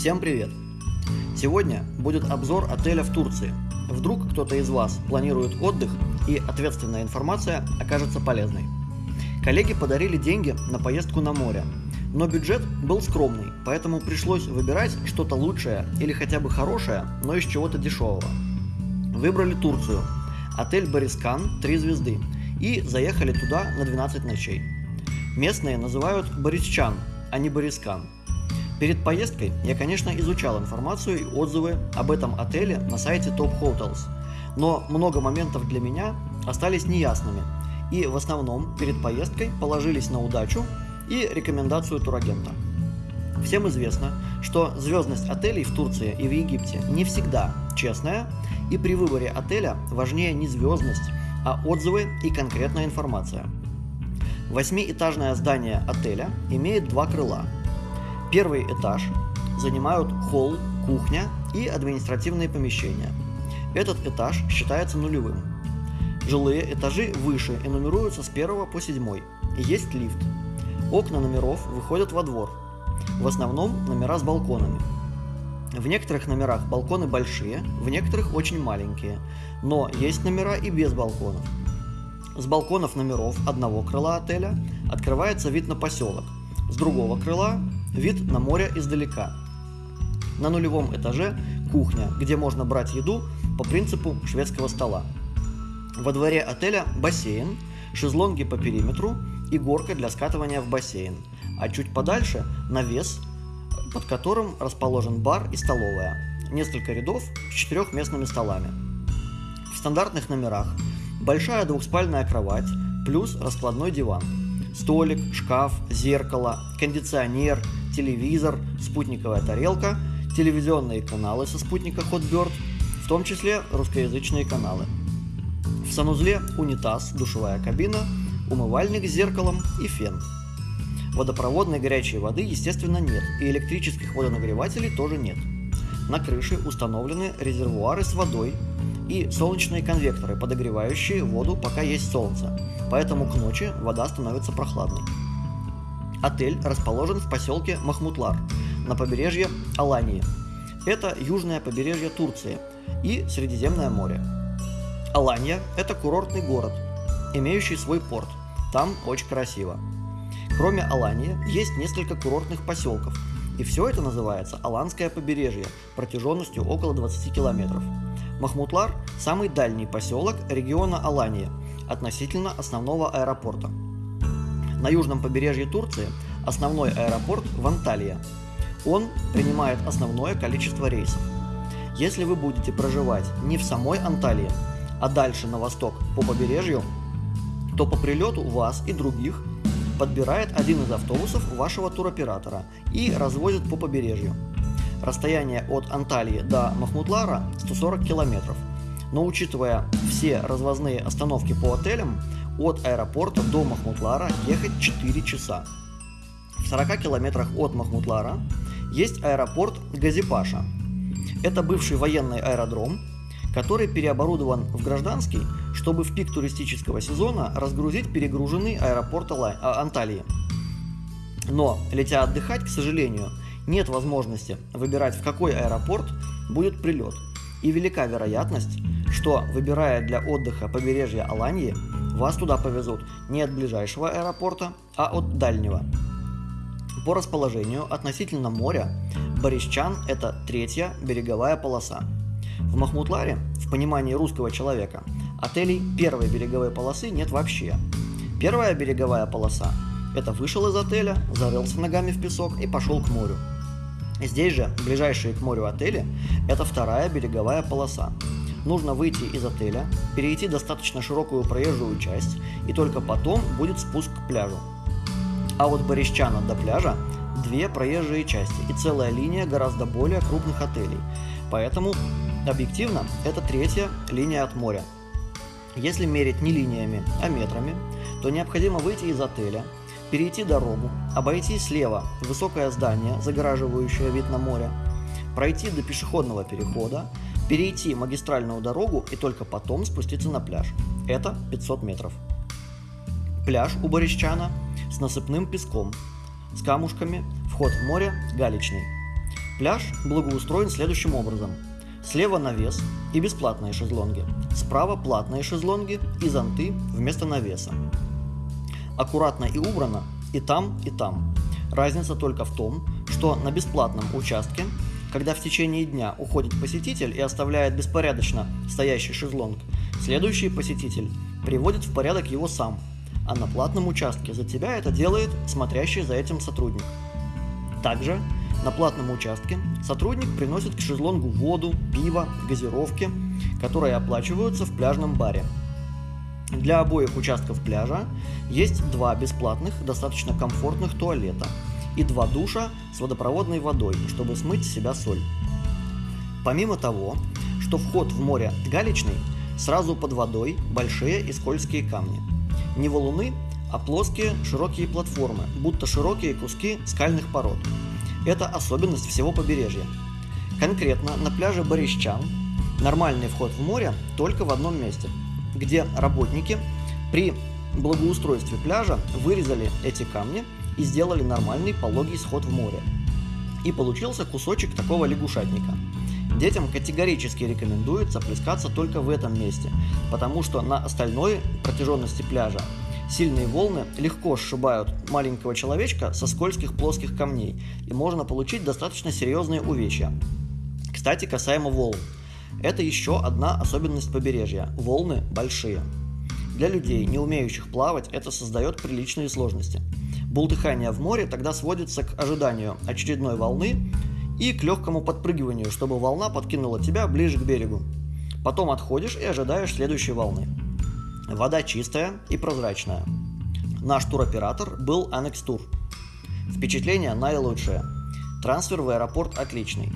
Всем привет! Сегодня будет обзор отеля в Турции. Вдруг кто-то из вас планирует отдых и ответственная информация окажется полезной. Коллеги подарили деньги на поездку на море, но бюджет был скромный, поэтому пришлось выбирать что-то лучшее или хотя бы хорошее, но из чего-то дешевого. Выбрали Турцию, отель Борискан 3 звезды и заехали туда на 12 ночей. Местные называют Борисчан, а не Борискан. Перед поездкой я, конечно, изучал информацию и отзывы об этом отеле на сайте Top Hotels, но много моментов для меня остались неясными, и в основном перед поездкой положились на удачу и рекомендацию турагента. Всем известно, что звездность отелей в Турции и в Египте не всегда честная, и при выборе отеля важнее не звездность, а отзывы и конкретная информация. Восьмиэтажное здание отеля имеет два крыла. Первый этаж занимают холл, кухня и административные помещения. Этот этаж считается нулевым. Жилые этажи выше и нумеруются с 1 по 7. Есть лифт. Окна номеров выходят во двор. В основном номера с балконами. В некоторых номерах балконы большие, в некоторых очень маленькие, но есть номера и без балконов. С балконов номеров одного крыла отеля открывается вид на поселок, с другого крыла – вид на море издалека. На нулевом этаже кухня, где можно брать еду по принципу шведского стола. Во дворе отеля бассейн, шезлонги по периметру и горка для скатывания в бассейн, а чуть подальше навес, под которым расположен бар и столовая, несколько рядов с четырехместными столами. В стандартных номерах большая двухспальная кровать плюс раскладной диван, столик, шкаф, зеркало, кондиционер, телевизор, спутниковая тарелка, телевизионные каналы со спутника Hotbird, в том числе русскоязычные каналы. В санузле унитаз, душевая кабина, умывальник с зеркалом и фен. Водопроводной горячей воды, естественно, нет, и электрических водонагревателей тоже нет. На крыше установлены резервуары с водой, и солнечные конвекторы, подогревающие воду, пока есть солнце, поэтому к ночи вода становится прохладной. Отель расположен в поселке Махмутлар на побережье Алании. Это южное побережье Турции и Средиземное море. Алания – это курортный город, имеющий свой порт. Там очень красиво. Кроме Алании есть несколько курортных поселков, и все это называется Аланское побережье протяженностью около 20 километров. Махмутлар – самый дальний поселок региона Алания относительно основного аэропорта. На южном побережье Турции основной аэропорт в Анталия. Он принимает основное количество рейсов. Если вы будете проживать не в самой Анталии, а дальше на восток по побережью, то по прилету вас и других подбирает один из автобусов вашего туроператора и развозит по побережью. Расстояние от Анталии до Махмутлара 140 километров. Но учитывая все развозные остановки по отелям, от аэропорта до Махмутлара ехать 4 часа. В 40 километрах от Махмутлара есть аэропорт Газипаша. Это бывший военный аэродром, который переоборудован в гражданский, чтобы в пик туристического сезона разгрузить перегруженный аэропорт а, Анталии. Но, летя отдыхать, к сожалению, нет возможности выбирать, в какой аэропорт будет прилет. И велика вероятность, что, выбирая для отдыха побережье Аланьи, вас туда повезут не от ближайшего аэропорта, а от дальнего. По расположению относительно моря, Борисчан – это третья береговая полоса. В Махмутларе, в понимании русского человека, отелей первой береговой полосы нет вообще. Первая береговая полоса – это вышел из отеля, зарылся ногами в песок и пошел к морю. Здесь же, ближайшие к морю отели, это вторая береговая полоса. Нужно выйти из отеля, перейти достаточно широкую проезжую часть, и только потом будет спуск к пляжу. А вот Борисчана до пляжа две проезжие части и целая линия гораздо более крупных отелей. Поэтому, объективно, это третья линия от моря. Если мерить не линиями, а метрами, то необходимо выйти из отеля, перейти дорогу, обойти слева высокое здание, загораживающее вид на море, пройти до пешеходного перехода, перейти магистральную дорогу и только потом спуститься на пляж. Это 500 метров. Пляж у Борисчана с насыпным песком, с камушками, вход в море галечный. Пляж благоустроен следующим образом. Слева навес и бесплатные шезлонги. Справа платные шезлонги и зонты вместо навеса. Аккуратно и убрано и там, и там. Разница только в том, что на бесплатном участке, когда в течение дня уходит посетитель и оставляет беспорядочно стоящий шезлонг, следующий посетитель приводит в порядок его сам, а на платном участке за тебя это делает смотрящий за этим сотрудник. Также на платном участке сотрудник приносит к шезлонгу воду, пиво, газировки, которые оплачиваются в пляжном баре. Для обоих участков пляжа есть два бесплатных, достаточно комфортных туалета и два душа с водопроводной водой, чтобы смыть с себя соль. Помимо того, что вход в море галечный, сразу под водой большие и скользкие камни. Не валуны, а плоские широкие платформы, будто широкие куски скальных пород. Это особенность всего побережья. Конкретно на пляже Борищан нормальный вход в море только в одном месте, где работники при благоустройстве пляжа вырезали эти камни и сделали нормальный пологий сход в море. И получился кусочек такого лягушатника. Детям категорически рекомендуется плескаться только в этом месте, потому что на остальной протяженности пляжа Сильные волны легко сшибают маленького человечка со скользких плоских камней, и можно получить достаточно серьезные увечья. Кстати, касаемо волн. Это еще одна особенность побережья. Волны большие. Для людей, не умеющих плавать, это создает приличные сложности. Бултыхание в море тогда сводится к ожиданию очередной волны и к легкому подпрыгиванию, чтобы волна подкинула тебя ближе к берегу. Потом отходишь и ожидаешь следующей волны. Вода чистая и прозрачная. Наш туроператор был Annex Tour. Впечатление наилучшее. Трансфер в аэропорт отличный.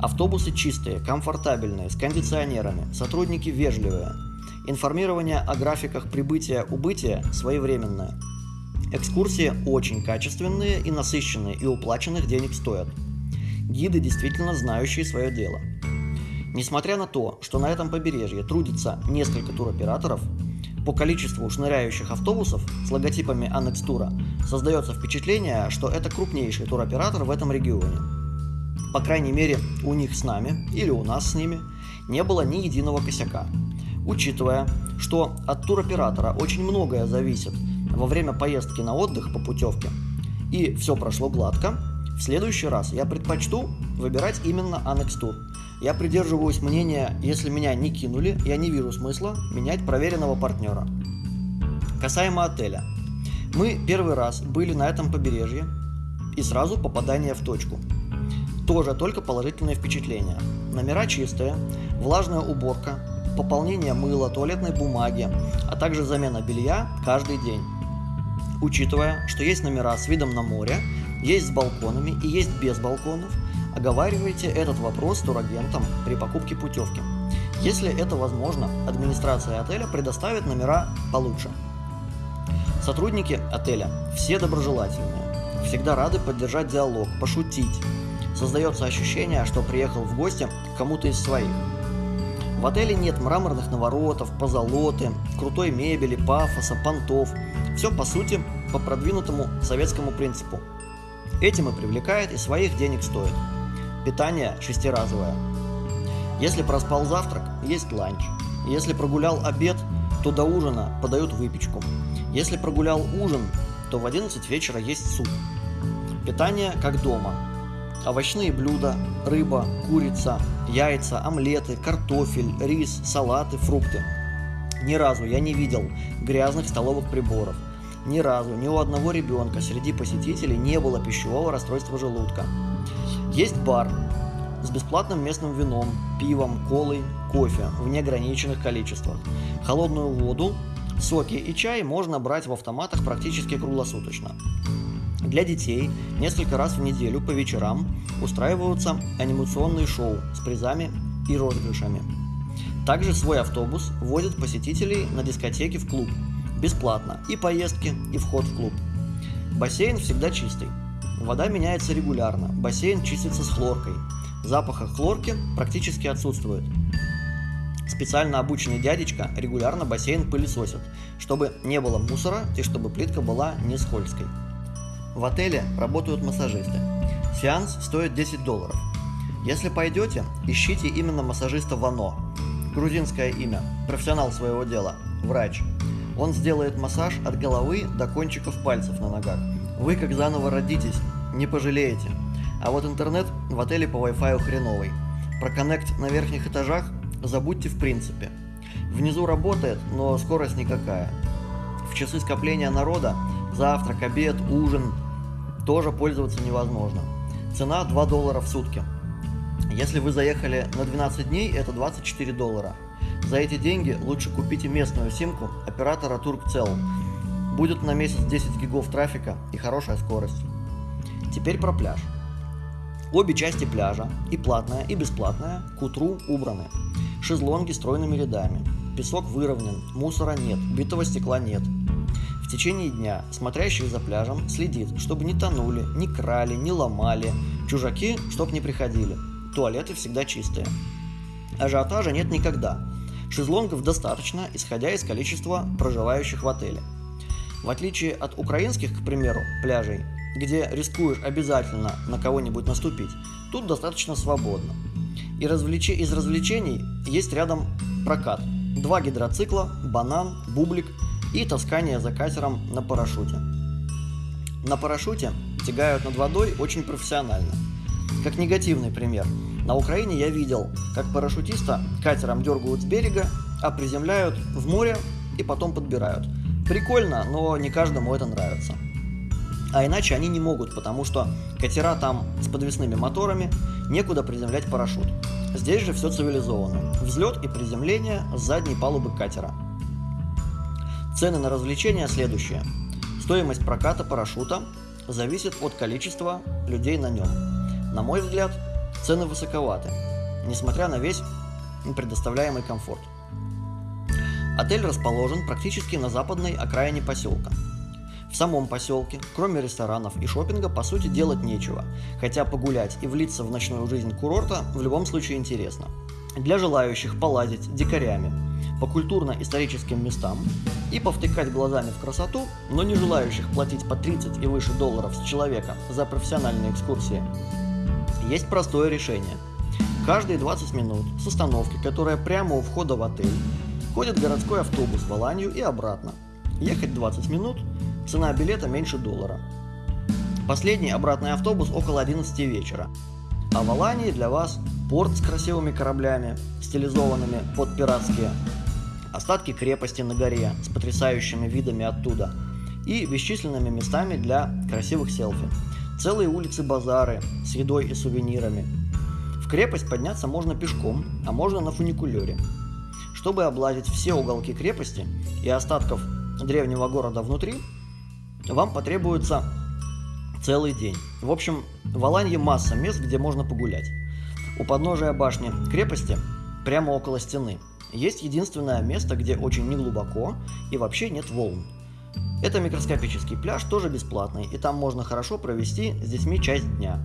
Автобусы чистые, комфортабельные, с кондиционерами, сотрудники вежливые. Информирование о графиках прибытия-убытия своевременное. Экскурсии очень качественные и насыщенные, и уплаченных денег стоят. Гиды действительно знающие свое дело. Несмотря на то, что на этом побережье трудится несколько туроператоров, по количеству шныряющих автобусов с логотипами Annex Тура создается впечатление, что это крупнейший туроператор в этом регионе. По крайней мере, у них с нами или у нас с ними не было ни единого косяка. Учитывая, что от туроператора очень многое зависит во время поездки на отдых по путевке, и все прошло гладко, в следующий раз я предпочту выбирать именно Annex Tour – я придерживаюсь мнения, если меня не кинули, я не вижу смысла менять проверенного партнера. Касаемо отеля. Мы первый раз были на этом побережье и сразу попадание в точку. Тоже только положительные впечатления. Номера чистые, влажная уборка, пополнение мыла, туалетной бумаги, а также замена белья каждый день. Учитывая, что есть номера с видом на море, есть с балконами и есть без балконов, Оговаривайте этот вопрос с турагентом при покупке путевки. Если это возможно, администрация отеля предоставит номера получше. Сотрудники отеля все доброжелательные, всегда рады поддержать диалог, пошутить. Создается ощущение, что приехал в гости к кому-то из своих. В отеле нет мраморных наворотов, позолоты, крутой мебели, пафоса, понтов. Все, по сути, по продвинутому советскому принципу. Этим и привлекает, и своих денег стоит. Питание шестиразовое. Если проспал завтрак, есть ланч. Если прогулял обед, то до ужина подают выпечку. Если прогулял ужин, то в 11 вечера есть суп. Питание как дома. Овощные блюда, рыба, курица, яйца, омлеты, картофель, рис, салаты, фрукты. Ни разу я не видел грязных столовых приборов. Ни разу ни у одного ребенка среди посетителей не было пищевого расстройства желудка. Есть бар с бесплатным местным вином, пивом, колой, кофе в неограниченных количествах. Холодную воду, соки и чай можно брать в автоматах практически круглосуточно. Для детей несколько раз в неделю по вечерам устраиваются анимационные шоу с призами и розыгрышами. Также свой автобус возит посетителей на дискотеки в клуб. Бесплатно и поездки, и вход в клуб. Бассейн всегда чистый. Вода меняется регулярно, бассейн чистится с хлоркой. Запаха хлорки практически отсутствует. Специально обученный дядечка регулярно бассейн пылесосит, чтобы не было мусора и чтобы плитка была не скользкой. В отеле работают массажисты. Сеанс стоит 10 долларов. Если пойдете, ищите именно массажиста Вано. Грузинское имя, профессионал своего дела, врач. Он сделает массаж от головы до кончиков пальцев на ногах. Вы как заново родитесь, не пожалеете. А вот интернет в отеле по Wi-Fi хреновый. Про коннект на верхних этажах забудьте в принципе. Внизу работает, но скорость никакая. В часы скопления народа завтрак, обед, ужин тоже пользоваться невозможно. Цена 2 доллара в сутки. Если вы заехали на 12 дней, это 24 доллара. За эти деньги лучше купите местную симку оператора Turkcell. Будет на месяц 10 гигов трафика и хорошая скорость. Теперь про пляж. Обе части пляжа, и платная, и бесплатная, к утру убраны. Шезлонги стройными рядами. Песок выровнен, мусора нет, битого стекла нет. Течение дня смотрящий за пляжем следит, чтобы не тонули, не крали, не ломали, чужаки, чтоб не приходили – туалеты всегда чистые. Ажиотажа нет никогда. Шезлонгов достаточно, исходя из количества проживающих в отеле. В отличие от украинских, к примеру, пляжей, где рискуешь обязательно на кого-нибудь наступить, тут достаточно свободно. И развлеч... из развлечений есть рядом прокат. Два гидроцикла, банан, бублик и таскание за катером на парашюте. На парашюте тягают над водой очень профессионально – как негативный пример. На Украине я видел, как парашютиста катером дергают с берега, а приземляют в море и потом подбирают. Прикольно, но не каждому это нравится. А иначе они не могут, потому что катера там с подвесными моторами, некуда приземлять парашют. Здесь же все цивилизованно. Взлет и приземление с задней палубы катера. Цены на развлечения следующие. Стоимость проката парашюта зависит от количества людей на нем. На мой взгляд, цены высоковаты, несмотря на весь предоставляемый комфорт. Отель расположен практически на западной окраине поселка. В самом поселке, кроме ресторанов и шопинга, по сути делать нечего, хотя погулять и влиться в ночную жизнь курорта в любом случае интересно. Для желающих полазить дикарями по культурно-историческим местам и повтыкать глазами в красоту, но не желающих платить по 30 и выше долларов с человека за профессиональные экскурсии, есть простое решение. Каждые 20 минут с остановки, которая прямо у входа в отель, ходит городской автобус в Аланию и обратно. Ехать 20 минут, цена билета меньше доллара. Последний обратный автобус около 11 вечера. А в Алании для вас порт с красивыми кораблями, стилизованными под пиратские, остатки крепости на горе с потрясающими видами оттуда и бесчисленными местами для красивых селфи. Целые улицы-базары с едой и сувенирами. В крепость подняться можно пешком, а можно на фуникулере. Чтобы облазить все уголки крепости и остатков древнего города внутри, вам потребуется целый день. В общем, в Аланье масса мест, где можно погулять. У подножия башни крепости, прямо около стены, есть единственное место, где очень неглубоко и вообще нет волн. Это микроскопический пляж, тоже бесплатный, и там можно хорошо провести с детьми часть дня.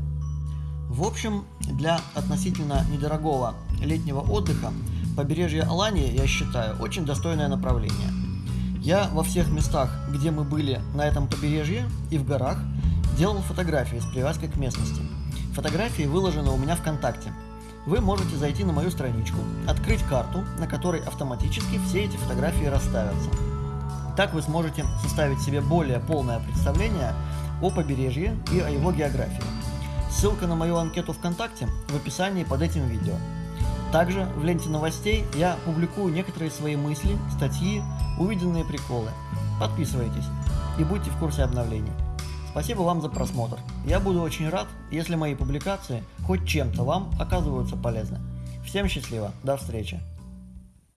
В общем, для относительно недорогого летнего отдыха побережье Алании, я считаю, очень достойное направление. Я во всех местах, где мы были на этом побережье и в горах, делал фотографии с привязкой к местности. Фотографии выложены у меня ВКонтакте. Вы можете зайти на мою страничку, открыть карту, на которой автоматически все эти фотографии расставятся. Так вы сможете составить себе более полное представление о побережье и о его географии. Ссылка на мою анкету ВКонтакте в описании под этим видео. Также в ленте новостей я публикую некоторые свои мысли, статьи, увиденные приколы. Подписывайтесь и будьте в курсе обновлений. Спасибо вам за просмотр. Я буду очень рад, если мои публикации хоть чем-то вам оказываются полезны. Всем счастливо, до встречи.